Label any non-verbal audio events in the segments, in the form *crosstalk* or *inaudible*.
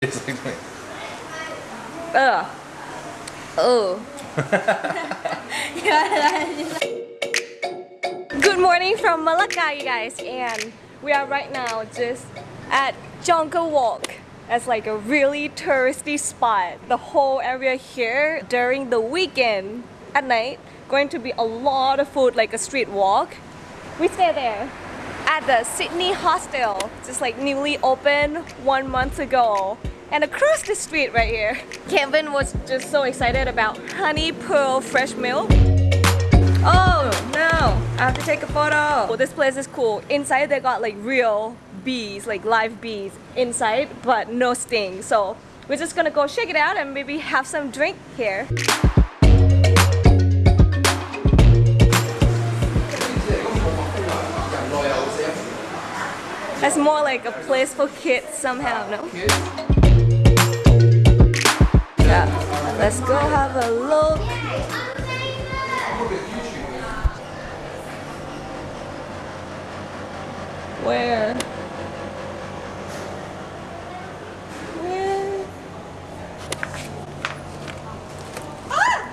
It's like me. Ugh. Oh. *laughs* Good morning from Malacca, you guys, and we are right now just at Jonker Walk. It's like a really touristy spot. The whole area here during the weekend at night going to be a lot of food like a street walk. We stay there at the Sydney Hostel, just like newly opened one month ago. And across the street right here, Kevin was just so excited about honey pearl fresh milk. Oh no, I have to take a photo. Oh, this place is cool. Inside they got like real bees, like live bees inside, but no sting. So we're just gonna go check it out and maybe have some drink here. That's more like a place for kids somehow, no? Let's go have a look. Where? Where? Uh,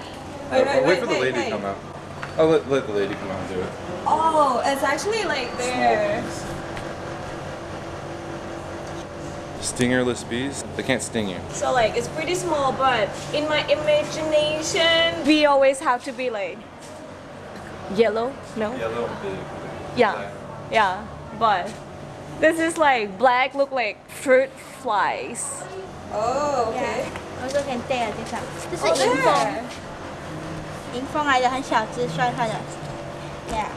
wait, Oh, wait for the lady to come out. Oh, let, let the lady come out and do it. Oh, it's actually like there. Stingerless bees? They can't sting you. So like it's pretty small, but in my imagination, we always have to be like yellow. No. Yellow, big. Yeah. Yeah. But this is like black. Look like fruit flies. Oh, Yeah. Also can take 啊，这上，这是 Oh, 迎 there. 风，迎风来的，很小只，算它的。Yeah.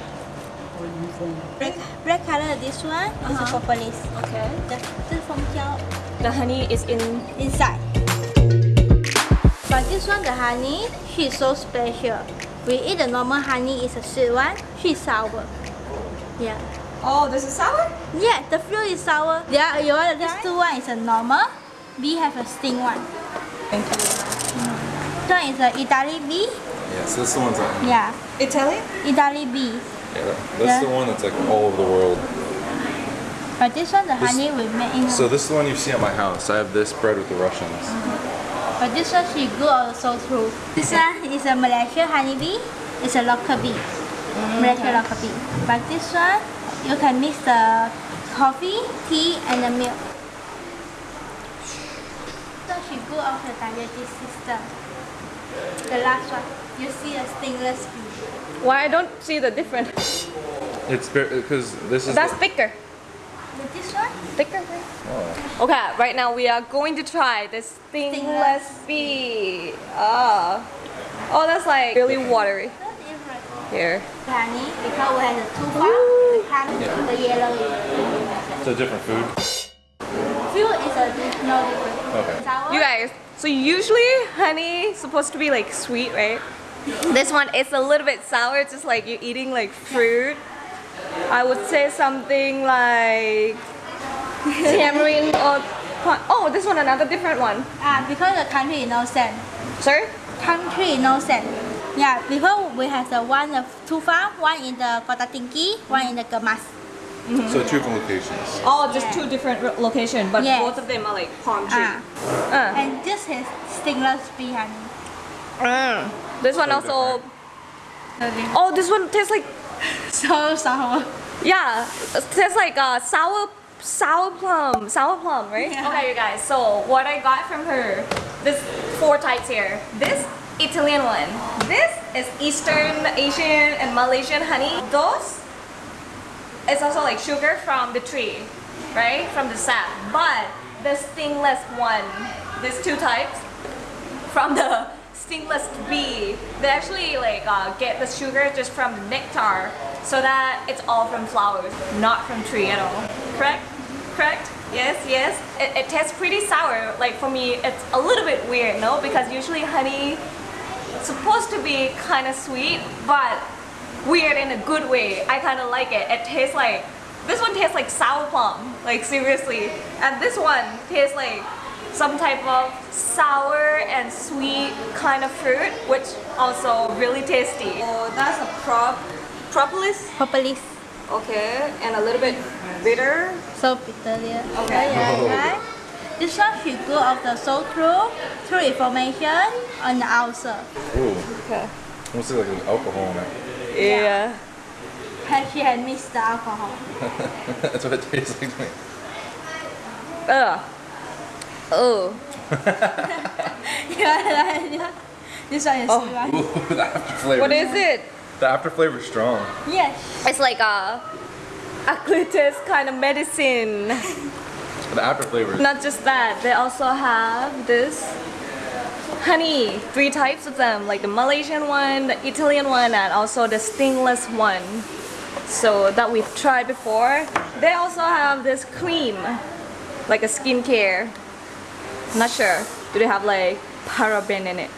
Red, red color, this one uh -huh. is uh-huh. propolis. Okay. The, the from here. The honey is in inside. But this one, the honey, she's so special. We eat the normal honey it's a sweet one. She's sour. Yeah. Oh, this is sour? Yeah, the fruit is sour. Yeah, you want this two one is a normal. We have a sting one. Thank you. This one is a Italy bee. Yes, this one's a... Yeah. Italy? Italy bee yeah, that's Yeah. the one that's like all over the world. But this one, the This- honey we make in. So this is the one you see at my house. I have this bread with the Russians. Mm-hmm. But this one she grew also through. This *laughs* one is a Malaysia honeybee. It's a local bee. Mm-hmm. Malaysia local bee. But this one, you can mix the coffee, tea, and the milk. So she grew out the digestive system. The last one, you see a stingless bee. Why I don't see the difference? It's because this is. That's the- thicker. With this one, Thicker. oh. Okay, right now we are going to try this stingless bee. Ah. Oh, that's like really watery so different. here. Honey, because we have the two farm, the honey, Yeah. the yellow. It's a different food. Fuel is a no different. Okay. Sour. You guys, so usually honey is supposed to be like sweet, right? This one is a little bit sour, just like you're eating like fruit. I would say something like *laughs* tamarind or pi- oh, this one another different one. Ah, because the country is no sand. Sorry? Country is no sand. Yeah, because we have the one of two farm, one in the Kota Tinggi, one in the Gemas. So two different locations. Oh, just Yeah. two different ro- locations, but Yes. both of them are like palm tree. Ah, Uh. and this is stingless bee honey. Mm. This one So also. Okay. Oh, this one tastes like *laughs* So sour. yeah, it tastes like uh, sour sour plum, sour plum, right? Yeah. Okay, you guys. So what I got from her, this four types here. This Italian one. This is Eastern Asian and Malaysian honey. Those is also like sugar from the tree, right? From the sap. But the stingless one, these two types, from the stingless bee. They actually like uh, get the sugar just from the nectar, so that it's all from flowers, not from tree at all. Correct? Correct? Yes, yes. It, it tastes pretty sour. Like for me, it's a little bit weird, no? Because usually honey it's supposed to be kind of sweet, but weird in a good way. I kind of like it. It tastes like this one tastes like sour plum, like seriously, and this one tastes like some type of sour and sweet kind of fruit, which also really tasty. Oh, that's a prop propolis. Propolis. Okay, and a little bit bitter. So bitter, yeah. Okay. Oh, yeah, Oh. right? This one should go of the soul through through information on the outside. Ooh, Okay. almost like there's alcohol in it. Yeah. Has she had mixed the alcohol? *laughs* That's what it tastes like to me. Ugh. Oh. *laughs* *laughs* yeah, yeah. This one is Oh. right. Ooh, the after flavor. What is it? The after flavor is strong. Yes. It's like a a glucose kind of medicine. The after flavor Not just that, they also have this honey. Three types of them, like the Malaysian one, the Italian one, and also the stingless one. So that we've tried before. They also have this cream, like a skincare. Not sure. Do they have like paraben in it?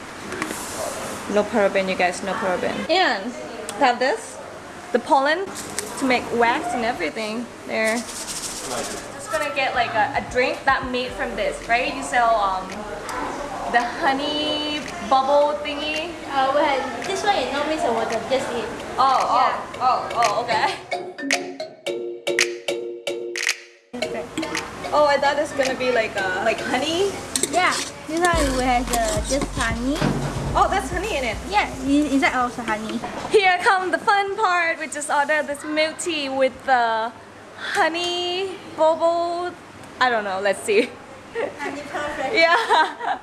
No paraben, you guys. No paraben. And have this, the pollen to make wax and everything. There. Just gonna get like a, a drink that made from this, right? You sell um the honey bubble thingy. Uh, well, this one is not mixed with water, just it. Oh, oh, Yeah. oh, oh, okay. Oh, I thought it's gonna be like uh, like honey. Yeah, this one we have uh, just honey. Oh, that's honey in it. Yeah, in- inside also honey. Here come the fun part. We just ordered this milk tea with the honey bubble. I don't know. Let's see. Honey perfect. *laughs* Yeah.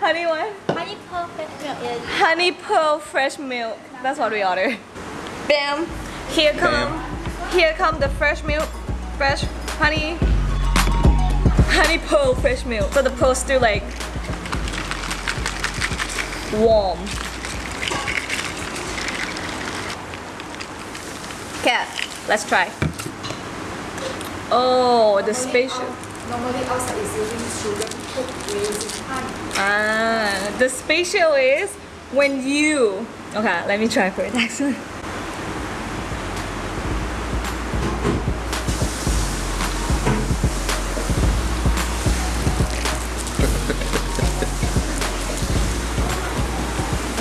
Honey what? Honey perfect milk is Honey pearl fresh milk. That's what we ordered. Bam. Here come. Here come the fresh milk. Fresh honey. Honey pearl fresh milk. So the pearl's still like warm. Okay, let's try. Oh, the spatial. Normally outside is using honey. Ah, the spatial is when you. Okay, let me try for it *laughs* actually.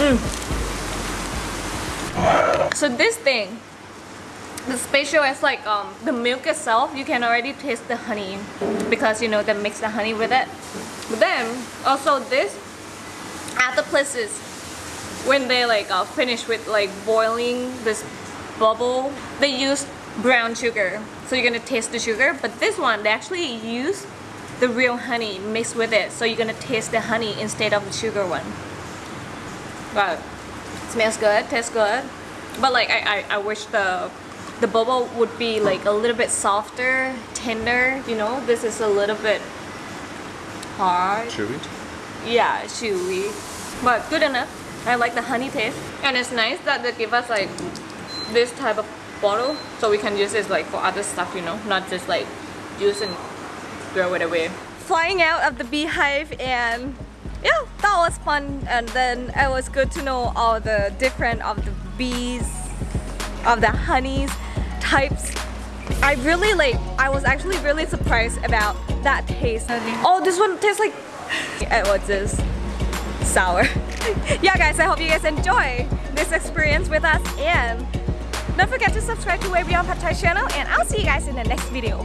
Mm. So this thing, the special is like um, the milk itself. You can already taste the honey because you know they mix the honey with it. But then also this at the places when they like uh, finish with like boiling this bubble, they use brown sugar. So you're gonna taste the sugar. But this one they actually use the real honey mixed with it. So you're gonna taste the honey instead of the sugar one. Wow, smells good, tastes good. But like I, I, I wish the the bubble would be like a little bit softer, tender. You know, this is a little bit hard. chewy. Yeah, chewy. But good enough. I like the honey taste. And it's nice that they give us like this type of bottle so we can use this like for other stuff, you know, not just like use and throw it away. Flying out of the beehive and yeah, that was fun and then it was good to know all the different of the bees, of the honeys types. I really like, I was actually really surprised about that taste. Oh, this one tastes like, *laughs* was just sour. *laughs* yeah guys, I hope you guys enjoy this experience with us and don't forget to subscribe to Way Beyond Pad Thai channel and I'll see you guys in the next video.